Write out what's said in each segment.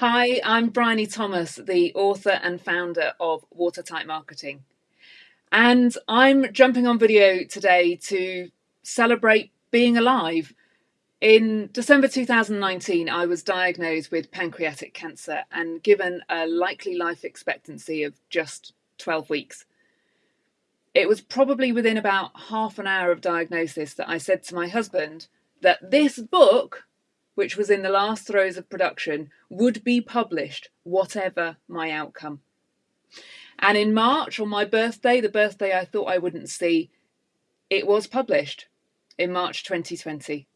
Hi, I'm Bryony Thomas, the author and founder of Watertight Marketing. And I'm jumping on video today to celebrate being alive. In December 2019, I was diagnosed with pancreatic cancer and given a likely life expectancy of just 12 weeks. It was probably within about half an hour of diagnosis that I said to my husband that this book which was in the last throes of production, would be published, whatever my outcome. And in March, on my birthday, the birthday I thought I wouldn't see, it was published in March 2020.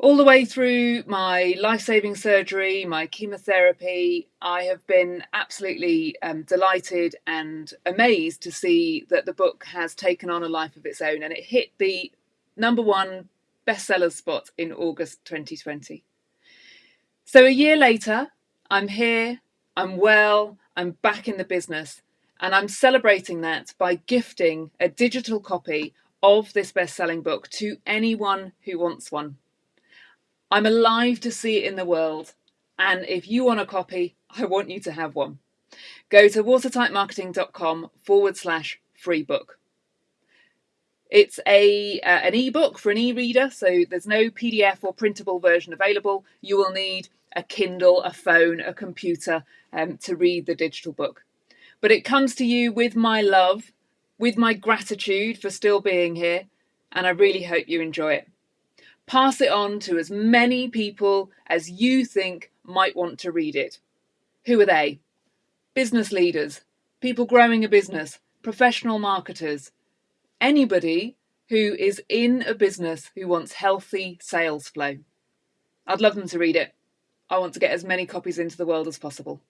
All the way through my life saving surgery, my chemotherapy, I have been absolutely um, delighted and amazed to see that the book has taken on a life of its own and it hit the number one bestsellers spot in August 2020. So a year later, I'm here, I'm well, I'm back in the business, and I'm celebrating that by gifting a digital copy of this best-selling book to anyone who wants one. I'm alive to see it in the world, and if you want a copy, I want you to have one. Go to watertightmarketing.com forward slash free book. It's a uh, an ebook for an e-reader, so there's no PDF or printable version available. You will need a Kindle, a phone, a computer um, to read the digital book. But it comes to you with my love, with my gratitude for still being here, and I really hope you enjoy it. Pass it on to as many people as you think might want to read it. Who are they? Business leaders, people growing a business, professional marketers, anybody who is in a business who wants healthy sales flow. I'd love them to read it. I want to get as many copies into the world as possible.